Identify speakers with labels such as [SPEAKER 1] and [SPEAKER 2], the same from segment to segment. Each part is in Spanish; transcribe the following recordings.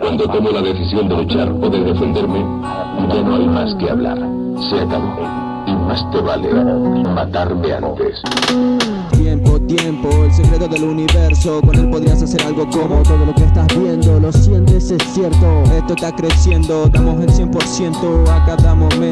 [SPEAKER 1] Cuando tomo la decisión de luchar o de defenderme, ya no hay más que hablar. Se acabó. Y más te vale matarme antes.
[SPEAKER 2] Tiempo, tiempo, el secreto del universo Con él podrías hacer algo como Todo lo que estás viendo, lo sientes, es cierto Esto está creciendo, damos el 100% a cada momento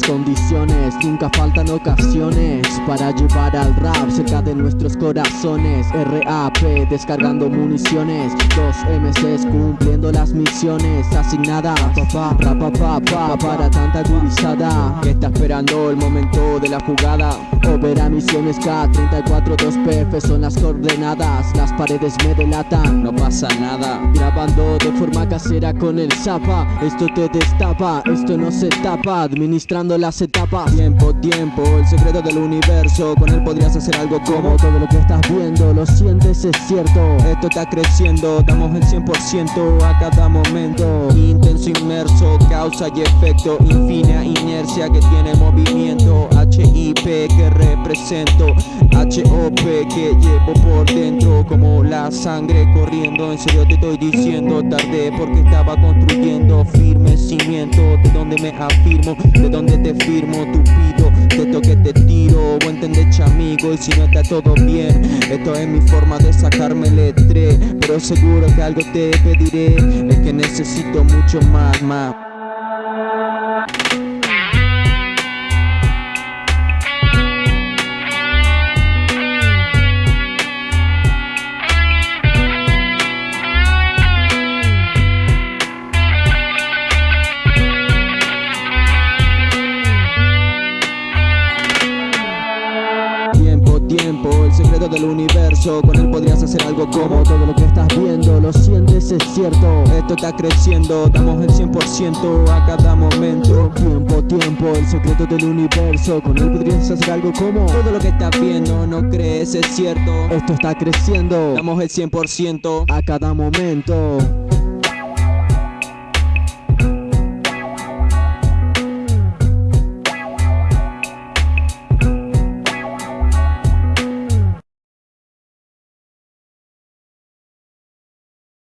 [SPEAKER 2] Condiciones, nunca faltan ocasiones Para llevar al rap cerca de nuestros corazones. RAP, descargando municiones. Dos MCs cumpliendo las misiones. Asignadas, papá, pa, pa, para tanta gurizada Que está esperando el momento de la jugada. Opera misiones K34 2PF son las coordenadas. Las paredes me delatan, no pasa nada. Grabando de forma casera con el zapa. Esto te destapa, esto no se tapa. Administrando las etapas. Tiempo, tiempo, el secreto del universo. Con él podrías hacer algo como Todo lo que estás viendo, lo sientes, es cierto. Esto está creciendo, damos el 100% a cada momento. Intenso, inmerso, causa y efecto. Infina inercia que tiene movimiento HIP que represento HOP que llevo por dentro Como la sangre corriendo. En serio te estoy diciendo Tardé porque estaba construyendo Firme cimiento. De donde me afirmo De donde te firmo tu pido De esto que te tiro. Buen entender chamigo Y si no está todo bien Esto es mi forma de sacarme el estrés. Pero seguro que algo te pediré Es que necesito mucho más, más el secreto del universo. Con él podrías hacer algo como Todo lo que estás viendo, lo sientes, es cierto. Esto está creciendo, damos el 100% a cada momento. Tiempo, tiempo, el secreto del universo. Con él podrías hacer algo como Todo lo que estás viendo, no crees, es cierto. Esto está creciendo, damos el 100% a cada momento